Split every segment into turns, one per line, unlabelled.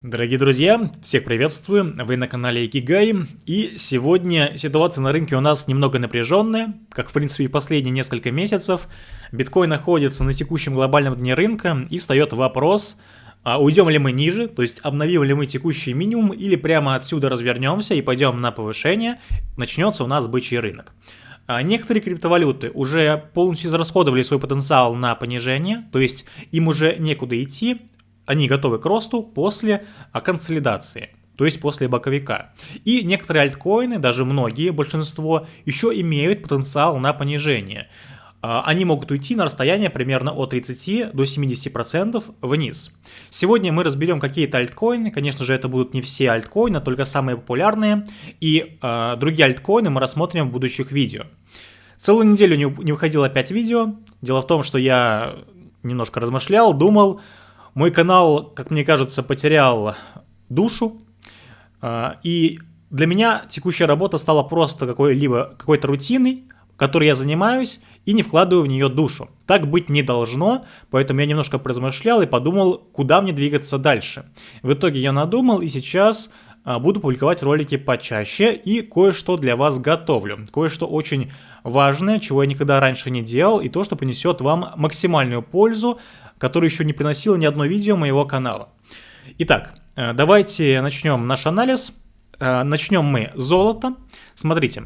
Дорогие друзья, всех приветствую, вы на канале Икигай, и сегодня ситуация на рынке у нас немного напряженная, как в принципе и последние несколько месяцев. Биткоин находится на текущем глобальном дне рынка, и встает вопрос, а уйдем ли мы ниже, то есть обновим ли мы текущий минимум, или прямо отсюда развернемся и пойдем на повышение, начнется у нас бычий рынок. А некоторые криптовалюты уже полностью израсходовали свой потенциал на понижение, то есть им уже некуда идти, они готовы к росту после а, консолидации то есть после боковика. И некоторые альткоины, даже многие, большинство, еще имеют потенциал на понижение. А, они могут уйти на расстояние примерно от 30 до 70% вниз. Сегодня мы разберем какие-то альткоины, конечно же это будут не все альткоины, а только самые популярные, и э, другие альткоины мы рассмотрим в будущих видео. Целую неделю не, не выходило опять видео, дело в том, что я немножко размышлял, думал, мой канал, как мне кажется, потерял душу, а, и для меня текущая работа стала просто какой-либо какой-то рутиной, которой я занимаюсь и не вкладываю в нее душу. Так быть не должно, поэтому я немножко поразмышлял и подумал, куда мне двигаться дальше. В итоге я надумал и сейчас а, буду публиковать ролики почаще и кое-что для вас готовлю. Кое-что очень важное, чего я никогда раньше не делал, и то, что принесет вам максимальную пользу который еще не приносил ни одно видео моего канала. Итак, э, давайте начнем наш анализ. Э, начнем мы с золота. Смотрите,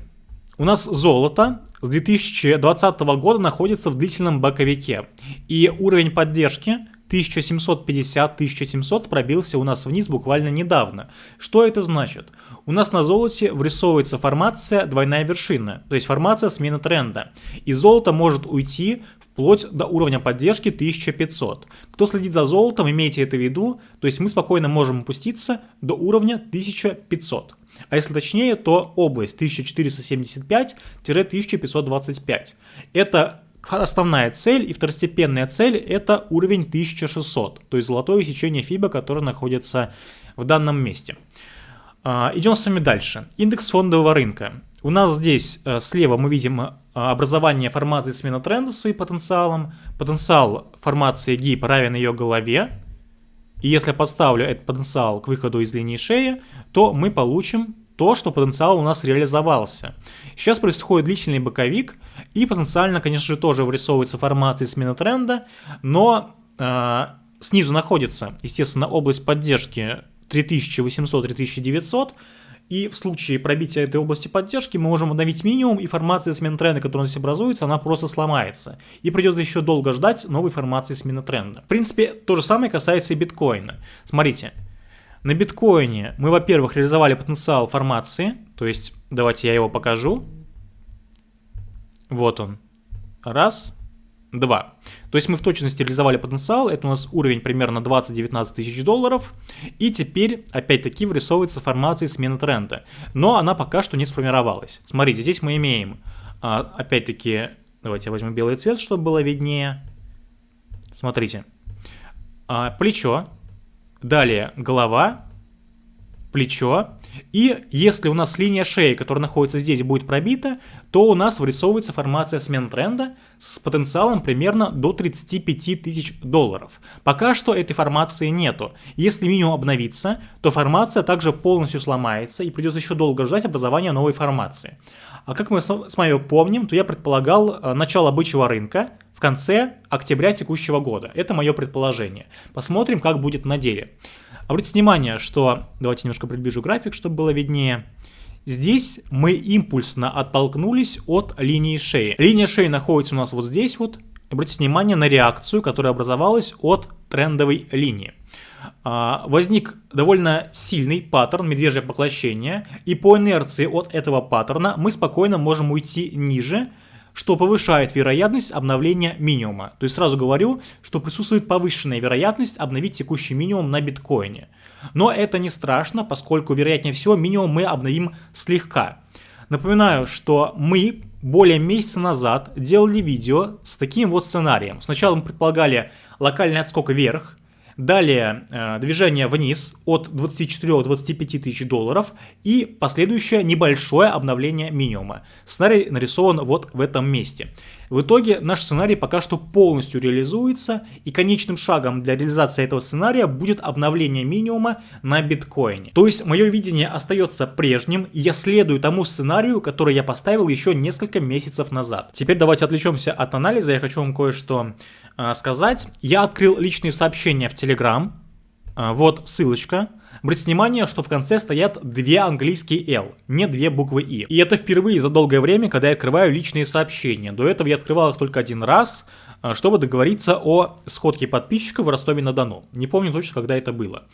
у нас золото с 2020 года находится в длительном боковике. И уровень поддержки 1750-1700 пробился у нас вниз буквально недавно. Что это значит? У нас на золоте врисовывается формация двойная вершина, то есть формация смены тренда. И золото может уйти вплоть до уровня поддержки 1500. Кто следит за золотом, имейте это в виду, то есть мы спокойно можем опуститься до уровня 1500. А если точнее, то область 1475-1525. Это основная цель и второстепенная цель это уровень 1600, то есть золотое сечение FIBA, которое находится в данном месте. А, идем с вами дальше. Индекс фондового рынка. У нас здесь э, слева мы видим э, образование формации смена тренда своим потенциалом. Потенциал формации гип равен ее голове. И если подставлю этот потенциал к выходу из линии шеи, то мы получим то, что потенциал у нас реализовался. Сейчас происходит длительный боковик, и потенциально, конечно же, тоже вырисовывается формация смены тренда, но э, снизу находится, естественно, область поддержки 3800-3900, и в случае пробития этой области поддержки мы можем обновить минимум, и формация смены тренда, которая нас образуется, она просто сломается. И придется еще долго ждать новой формации смены тренда. В принципе, то же самое касается и биткоина. Смотрите, на биткоине мы, во-первых, реализовали потенциал формации, то есть давайте я его покажу. Вот он. Раз, 2. То есть мы в точности реализовали потенциал, это у нас уровень примерно 20-19 тысяч долларов, и теперь опять-таки вырисовывается формация смены тренда, но она пока что не сформировалась. Смотрите, здесь мы имеем, а, опять-таки, давайте я возьму белый цвет, чтобы было виднее. Смотрите, а, плечо, далее голова, плечо. И если у нас линия шеи, которая находится здесь, будет пробита, то у нас вырисовывается формация смен тренда с потенциалом примерно до 35 тысяч долларов. Пока что этой формации нету. Если минимум обновится, то формация также полностью сломается и придется еще долго ждать образования новой формации. А как мы с вами помним, то я предполагал э, начало бычьего рынка, в конце октября текущего года. Это мое предположение. Посмотрим, как будет на деле. Обратите внимание, что... Давайте немножко приближу график, чтобы было виднее. Здесь мы импульсно оттолкнулись от линии шеи. Линия шеи находится у нас вот здесь вот. Обратите внимание на реакцию, которая образовалась от трендовой линии. А, возник довольно сильный паттерн медвежье поглощение, и по инерции от этого паттерна мы спокойно можем уйти ниже, что повышает вероятность обновления минимума. То есть сразу говорю, что присутствует повышенная вероятность обновить текущий минимум на биткоине. Но это не страшно, поскольку вероятнее всего минимум мы обновим слегка. Напоминаю, что мы более месяца назад делали видео с таким вот сценарием. Сначала мы предполагали локальный отскок вверх, Далее э, движение вниз от 24-25 тысяч долларов и последующее небольшое обновление минимума. Сценарий нарисован вот в этом месте. В итоге наш сценарий пока что полностью реализуется, и конечным шагом для реализации этого сценария будет обновление минимума на биткоине. То есть мое видение остается прежним, и я следую тому сценарию, который я поставил еще несколько месяцев назад. Теперь давайте отвлечемся от анализа, я хочу вам кое-что э, сказать. Я открыл личные сообщения в Telegram, э, вот ссылочка. Обратите внимание, что в конце стоят две английские L, не две буквы И. И это впервые за долгое время, когда я открываю личные сообщения. До этого я открывал их только один раз, а, чтобы договориться о сходке подписчиков в Ростове-на-Дону. Не помню точно, когда это было.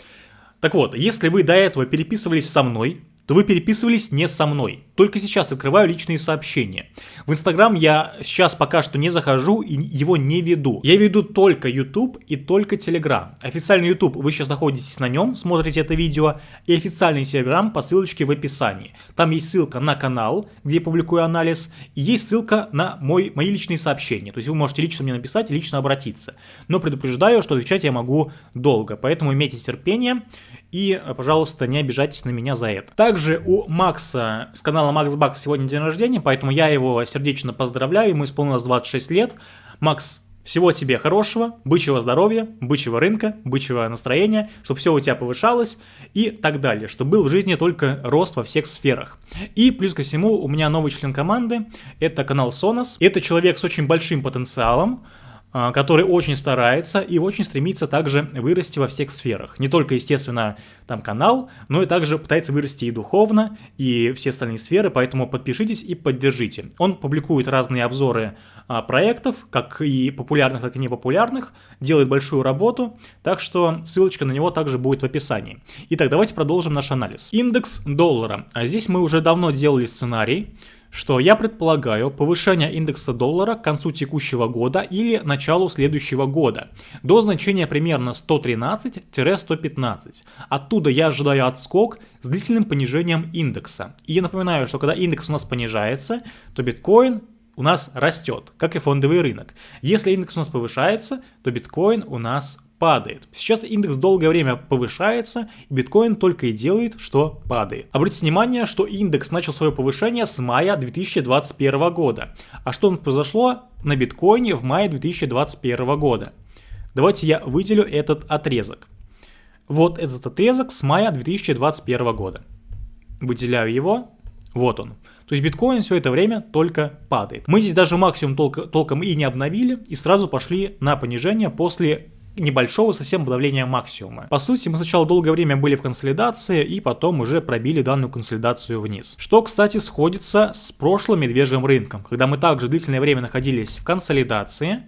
Так вот, если вы до этого переписывались со мной, то вы переписывались не со мной. Только сейчас открываю личные сообщения. В Инстаграм я сейчас пока что не захожу и его не веду. Я веду только YouTube и только Телеграм. Официальный YouTube, вы сейчас находитесь на нем, смотрите это видео, и официальный Телеграм по ссылочке в описании. Там есть ссылка на канал, где я публикую анализ, и есть ссылка на мой, мои личные сообщения. То есть вы можете лично мне написать лично обратиться. Но предупреждаю, что отвечать я могу долго, поэтому имейте терпение. И, пожалуйста, не обижайтесь на меня за это. Также у Макса с канала Макс Бакс сегодня день рождения, поэтому я его сердечно поздравляю, ему исполнилось 26 лет. Макс, всего тебе хорошего, бычьего здоровья, бычьего рынка, бычьего настроения, чтобы все у тебя повышалось и так далее, чтобы был в жизни только рост во всех сферах. И плюс ко всему у меня новый член команды, это канал Sonos. Это человек с очень большим потенциалом, который очень старается и очень стремится также вырасти во всех сферах. Не только, естественно, там канал, но и также пытается вырасти и духовно, и все остальные сферы, поэтому подпишитесь и поддержите. Он публикует разные обзоры а, проектов, как и популярных, так и непопулярных, делает большую работу, так что ссылочка на него также будет в описании. Итак, давайте продолжим наш анализ. Индекс доллара. А здесь мы уже давно делали сценарий, что я предполагаю повышение индекса доллара к концу текущего года или началу следующего года до значения примерно 113-115. Оттуда я ожидаю отскок с длительным понижением индекса. И я напоминаю, что когда индекс у нас понижается, то биткоин у нас растет, как и фондовый рынок. Если индекс у нас повышается, то биткоин у нас падает. Сейчас индекс долгое время повышается, и биткоин только и делает, что падает. Обратите внимание, что индекс начал свое повышение с мая 2021 года. А что произошло на биткоине в мае 2021 года? Давайте я выделю этот отрезок. Вот этот отрезок с мая 2021 года. Выделяю его. Вот он. То есть биткоин все это время только падает. Мы здесь даже максимум толк толком и не обновили, и сразу пошли на понижение после небольшого совсем подавления максимума. По сути, мы сначала долгое время были в консолидации, и потом уже пробили данную консолидацию вниз. Что, кстати, сходится с прошлым медвежьим рынком, когда мы также длительное время находились в консолидации,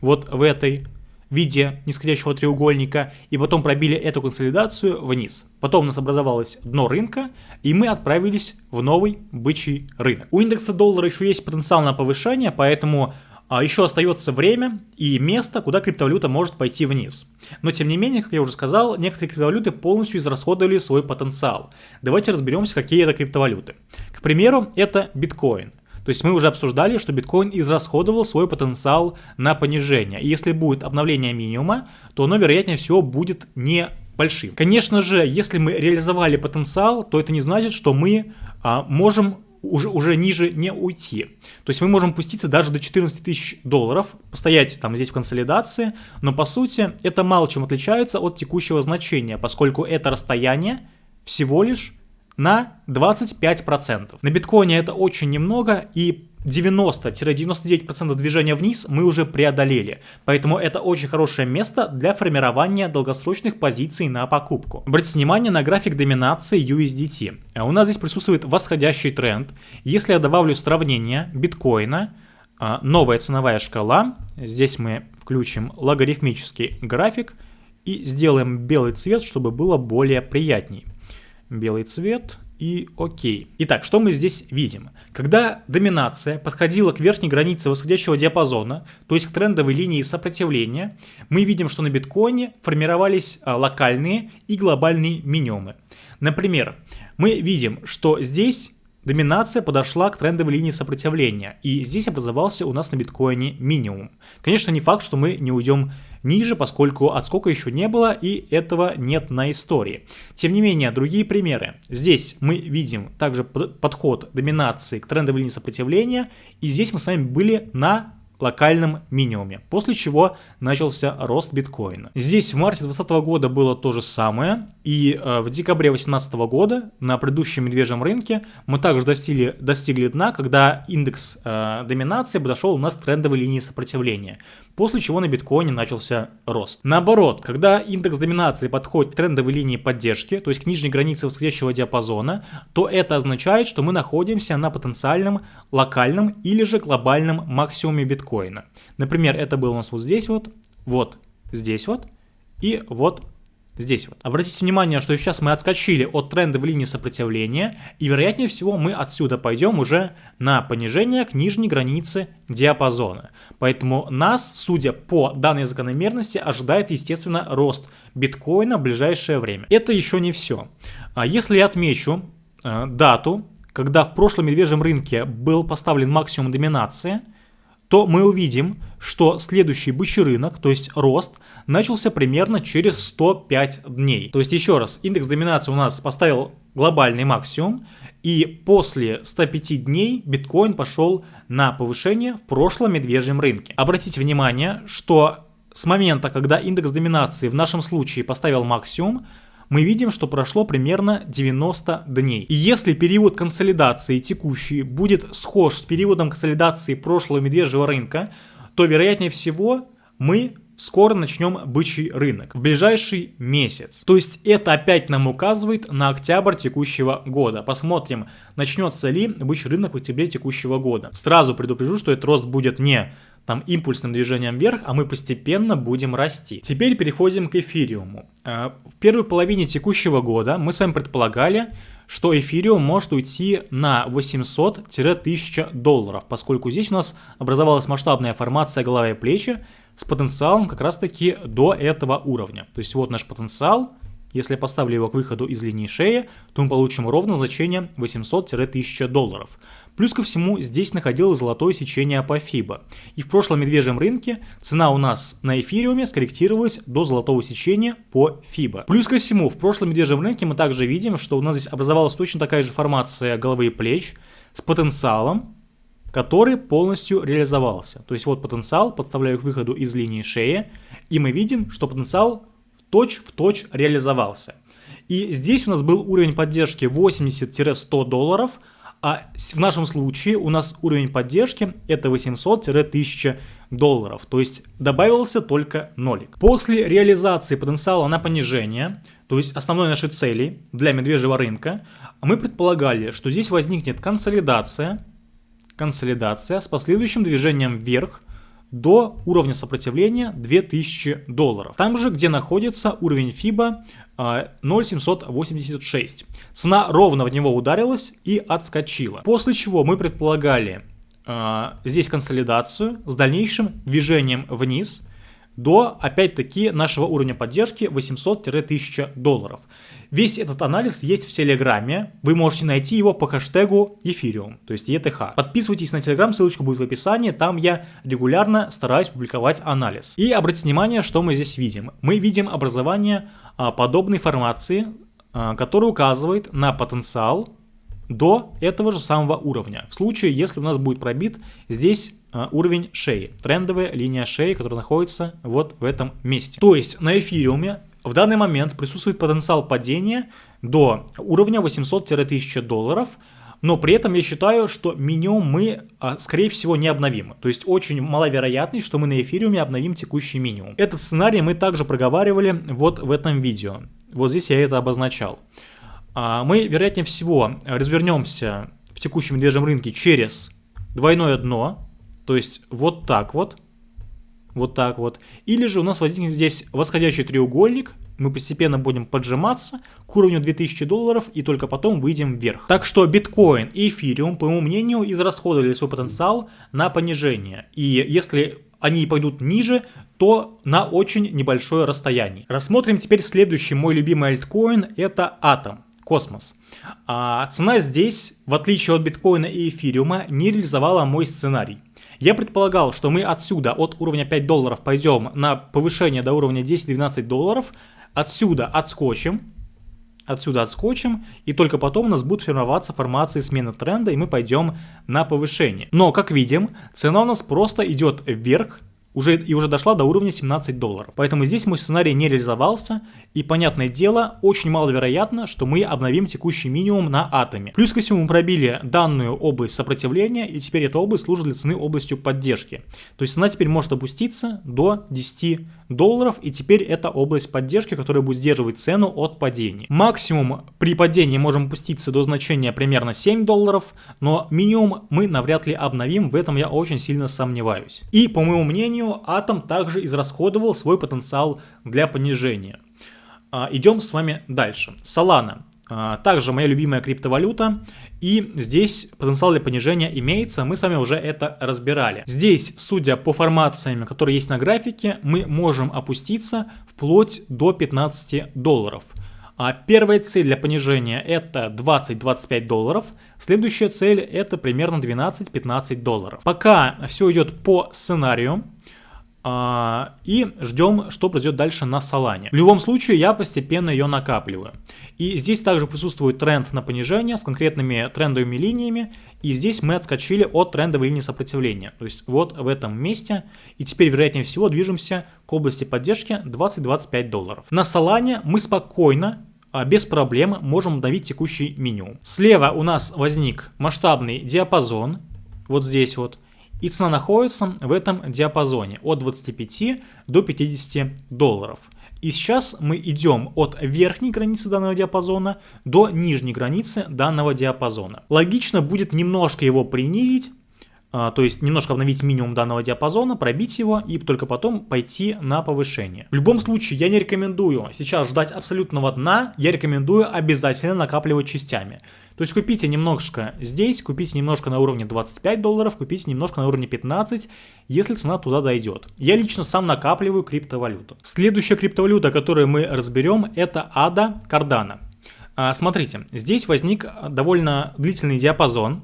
вот в этой виде нисходящего треугольника, и потом пробили эту консолидацию вниз. Потом у нас образовалось дно рынка, и мы отправились в новый бычий рынок. У индекса доллара еще есть потенциал на повышение, поэтому а еще остается время и место, куда криптовалюта может пойти вниз. Но тем не менее, как я уже сказал, некоторые криптовалюты полностью израсходовали свой потенциал. Давайте разберемся, какие это криптовалюты. К примеру, это биткоин. То есть мы уже обсуждали, что биткоин израсходовал свой потенциал на понижение. И если будет обновление минимума, то оно, вероятнее всего, будет не большим. Конечно же, если мы реализовали потенциал, то это не значит, что мы а, можем уже, уже ниже не уйти. То есть мы можем пуститься даже до 14 тысяч долларов, постоять там здесь в консолидации, но по сути это мало чем отличается от текущего значения, поскольку это расстояние всего лишь на 25%. На биткоине это очень немного и 90-99% движения вниз мы уже преодолели, поэтому это очень хорошее место для формирования долгосрочных позиций на покупку. Обратите внимание на график доминации USDT. А у нас здесь присутствует восходящий тренд. Если я добавлю сравнение биткоина, а, новая ценовая шкала, здесь мы включим логарифмический график и сделаем белый цвет, чтобы было более приятней. Белый цвет и окей. Итак, что мы здесь видим? Когда доминация подходила к верхней границе восходящего диапазона, то есть к трендовой линии сопротивления, мы видим, что на биткоине формировались а, локальные и глобальные минимумы. Например, мы видим, что здесь доминация подошла к трендовой линии сопротивления, и здесь образовался у нас на биткоине минимум. Конечно, не факт, что мы не уйдем ниже, поскольку отскока еще не было и этого нет на истории. Тем не менее, другие примеры. Здесь мы видим также подход доминации к трендовой линии сопротивления, и здесь мы с вами были на локальном минимуме, после чего начался рост биткоина. Здесь в марте 2020 года было то же самое, и э, в декабре 2018 года на предыдущем медвежьем рынке мы также достигли, достигли дна, когда индекс э, доминации подошел у нас к трендовой линии сопротивления, после чего на биткоине начался рост. Наоборот, когда индекс доминации подходит к трендовой линии поддержки, то есть к нижней границе восходящего диапазона, то это означает, что мы находимся на потенциальном локальном или же глобальном максимуме биткоина. Например, это было у нас вот здесь вот, вот здесь вот и вот здесь вот. Обратите внимание, что сейчас мы отскочили от тренда в линии сопротивления, и вероятнее всего мы отсюда пойдем уже на понижение к нижней границе диапазона. Поэтому нас, судя по данной закономерности, ожидает, естественно, рост биткоина в ближайшее время. Это еще не все. А если я отмечу э, дату, когда в прошлом медвежьем рынке был поставлен максимум доминации – то мы увидим, что следующий бычий рынок, то есть рост, начался примерно через 105 дней. То есть еще раз, индекс доминации у нас поставил глобальный максимум, и после 105 дней биткоин пошел на повышение в прошлом медвежьем рынке. Обратите внимание, что с момента, когда индекс доминации в нашем случае поставил максимум, мы видим, что прошло примерно 90 дней. И если период консолидации текущий будет схож с периодом консолидации прошлого медвежьего рынка, то вероятнее всего мы скоро начнем бычий рынок, в ближайший месяц. То есть это опять нам указывает на октябрь текущего года. Посмотрим, начнется ли бычий рынок в октябре текущего года. Сразу предупрежу, что этот рост будет не там импульсным движением вверх, а мы постепенно будем расти. Теперь переходим к эфириуму. Э, в первой половине текущего года мы с вами предполагали, что эфириум может уйти на 800-1000 долларов, поскольку здесь у нас образовалась масштабная формация головы и плечи с потенциалом как раз таки до этого уровня. То есть вот наш потенциал, если я поставлю его к выходу из линии шеи, то мы получим ровно значение 800-1000 долларов. Плюс ко всему здесь находилось золотое сечение по FIBA. И в прошлом медвежьем рынке цена у нас на эфириуме скорректировалась до золотого сечения по FIBA. Плюс ко всему в прошлом медвежьем рынке мы также видим, что у нас здесь образовалась точно такая же формация головы и плеч с потенциалом, который полностью реализовался. То есть вот потенциал, подставляю к выходу из линии шеи, и мы видим, что потенциал точь в точь реализовался. И здесь у нас был уровень поддержки 80-100 долларов, а в нашем случае у нас уровень поддержки это 800-1000 долларов, то есть добавился только нолик. После реализации потенциала на понижение, то есть основной нашей цели для медвежьего рынка, мы предполагали, что здесь возникнет консолидация, консолидация с последующим движением вверх до уровня сопротивления 2000 долларов. Там же, где находится уровень FIBA 0,786. А, Цена ровно в него ударилась и отскочила. После чего мы предполагали э, здесь консолидацию с дальнейшим движением вниз до, опять-таки, нашего уровня поддержки 800-1000 долларов. Весь этот анализ есть в Телеграме. Вы можете найти его по хэштегу Ethereum, то есть ETH. Подписывайтесь на Телеграм, ссылочка будет в описании. Там я регулярно стараюсь публиковать анализ. И обратите внимание, что мы здесь видим. Мы видим образование а, подобной формации, а, которая указывает на потенциал до этого же самого уровня. В случае, если у нас будет пробит здесь а, уровень шеи, трендовая линия шеи, которая находится вот в этом месте. То есть на эфириуме в данный момент присутствует потенциал падения до уровня 800-1000 долларов, но при этом я считаю, что минимум мы, а, скорее всего, не обновим. То есть очень маловероятность, что мы на эфириуме обновим текущий минимум. Этот сценарий мы также проговаривали вот в этом видео. Вот здесь я это обозначал. А, мы, вероятнее всего, развернемся в текущем медвежьем рынке через двойное дно, то есть вот так вот, вот так вот. Или же у нас возникнет здесь восходящий треугольник, мы постепенно будем поджиматься к уровню 2000 долларов и только потом выйдем вверх. Так что биткоин и эфириум, по моему мнению, израсходовали свой потенциал на понижение. И если они пойдут ниже, то на очень небольшое расстояние. Рассмотрим теперь следующий мой любимый альткоин, это Атом, космос. А цена здесь, в отличие от биткоина и эфириума, не реализовала мой сценарий. Я предполагал, что мы отсюда от уровня 5 долларов пойдем на повышение до уровня 10-12 долларов, отсюда отскочим, отсюда отскочим, и только потом у нас будут формироваться формации смены тренда, и мы пойдем на повышение. Но, как видим, цена у нас просто идет вверх, уже, и уже дошла до уровня 17 долларов. Поэтому здесь мой сценарий не реализовался, и, понятное дело, очень маловероятно, что мы обновим текущий минимум на атоме. Плюс ко всему мы пробили данную область сопротивления, и теперь эта область служит для цены областью поддержки. То есть цена теперь может опуститься до 10 долларов, и теперь это область поддержки, которая будет сдерживать цену от падения. Максимум при падении можем опуститься до значения примерно 7 долларов, но минимум мы навряд ли обновим, в этом я очень сильно сомневаюсь. И, по моему мнению, Атом также израсходовал свой потенциал для понижения. А, идем с вами дальше. Solana. А, также моя любимая криптовалюта. И здесь потенциал для понижения имеется, мы с вами уже это разбирали. Здесь, судя по формациям, которые есть на графике, мы можем опуститься вплоть до 15 долларов. А первая цель для понижения это 20-25 долларов, следующая цель это примерно 12-15 долларов. Пока все идет по сценарию, и ждем, что произойдет дальше на Солане. В любом случае, я постепенно ее накапливаю. И здесь также присутствует тренд на понижение с конкретными трендовыми линиями. И здесь мы отскочили от трендовой линии сопротивления. То есть вот в этом месте. И теперь, вероятнее всего, движемся к области поддержки 20-25 долларов. На Солане мы спокойно а, без проблем можем обновить текущий минимум. Слева у нас возник масштабный диапазон, вот здесь вот, и цена находится в этом диапазоне от 25 до 50 долларов. И сейчас мы идем от верхней границы данного диапазона до нижней границы данного диапазона. Логично будет немножко его принизить, то есть немножко обновить минимум данного диапазона, пробить его и только потом пойти на повышение. В любом случае, я не рекомендую сейчас ждать абсолютного дна, я рекомендую обязательно накапливать частями. То есть купите немножко здесь, купите немножко на уровне 25 долларов, купите немножко на уровне 15, если цена туда дойдет. Я лично сам накапливаю криптовалюту. Следующая криптовалюта, которую мы разберем, это ADA Cardano. А, смотрите, здесь возник довольно длительный диапазон,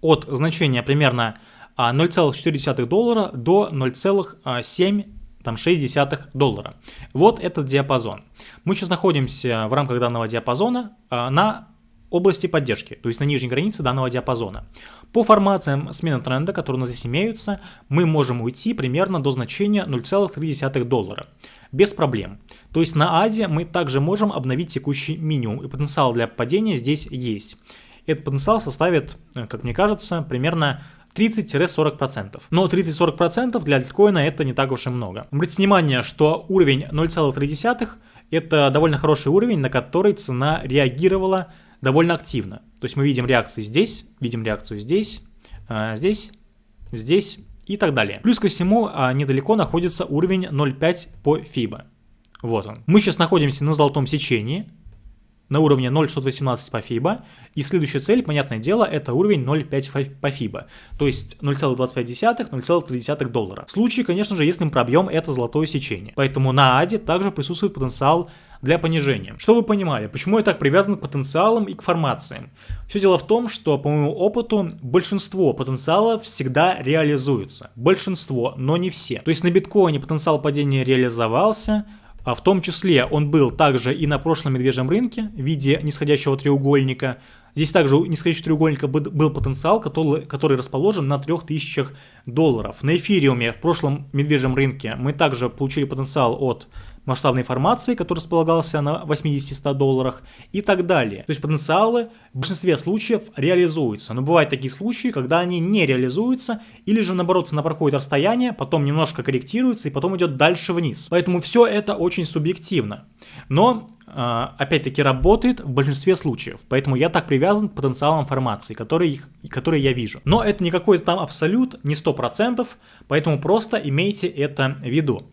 от значения примерно 0,4 а, доллара до 0,7 там 0,6 доллара. Вот этот диапазон. Мы сейчас находимся в рамках данного диапазона а, на области поддержки, то есть на нижней границе данного диапазона. По формациям смены тренда, которые у нас здесь имеются, мы можем уйти примерно до значения 0,3 доллара. Без проблем. То есть на АДе мы также можем обновить текущий минимум, и потенциал для падения здесь есть этот потенциал составит, э, как мне кажется, примерно 30-40%. Но 30-40% для альткоина это не так уж и много. Обратите внимание, что уровень 0,3 это довольно хороший уровень, на который цена реагировала довольно активно. То есть мы видим реакции здесь, видим реакцию здесь, э, здесь, здесь и так далее. Плюс ко всему а, недалеко находится уровень 0,5 по FIBA. Вот он. Мы сейчас находимся на золотом сечении, на уровне 0,618 по FIBA. И следующая цель, понятное дело, это уровень 0,5 по FIBA. То есть 0,25, 0,3 доллара. В случае, конечно же, если мы пробьем это золотое сечение. Поэтому на АДе также присутствует потенциал для понижения. Что вы понимали, почему я так привязан к потенциалам и к формациям? Все дело в том, что по моему опыту большинство потенциалов всегда реализуется. Большинство, но не все. То есть на биткоине потенциал падения реализовался, а в том числе он был также и на прошлом медвежьем рынке в виде нисходящего треугольника. Здесь также у нисходящего треугольника был потенциал, который, который расположен на 3000 долларов. На эфириуме в прошлом медвежьем рынке мы также получили потенциал от масштабной формации, который располагался на 80-100 долларах и так далее. То есть потенциалы в большинстве случаев реализуются, но бывают такие случаи, когда они не реализуются или же наоборот цена проходит расстояние, потом немножко корректируется и потом идет дальше вниз. Поэтому все это очень субъективно. Но а, опять-таки работает в большинстве случаев. Поэтому я так привязан к потенциалам формации, которые, которые я вижу. Но это не какой-то там абсолют, не 100%, поэтому просто имейте это в виду.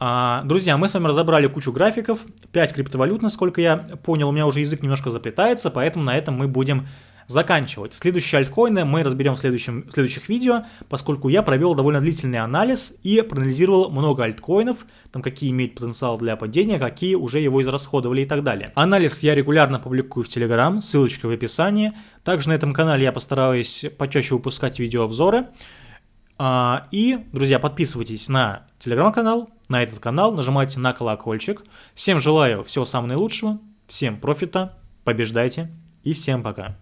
А, друзья, мы с вами разобрали кучу графиков, 5 криптовалют, насколько я понял, у меня уже язык немножко заплетается, поэтому на этом мы будем заканчивать. Следующие альткоины мы разберем в, следующем, в следующих видео, поскольку я провел довольно длительный анализ и проанализировал много альткоинов, там какие имеют потенциал для падения, какие уже его израсходовали и так далее. Анализ я регулярно публикую в Telegram, ссылочка в описании. Также на этом канале я постараюсь почаще выпускать видеообзоры. А, и, друзья, подписывайтесь на телеграм-канал, на этот канал, нажимайте на колокольчик. Всем желаю всего самого наилучшего. Всем профита, побеждайте и всем пока.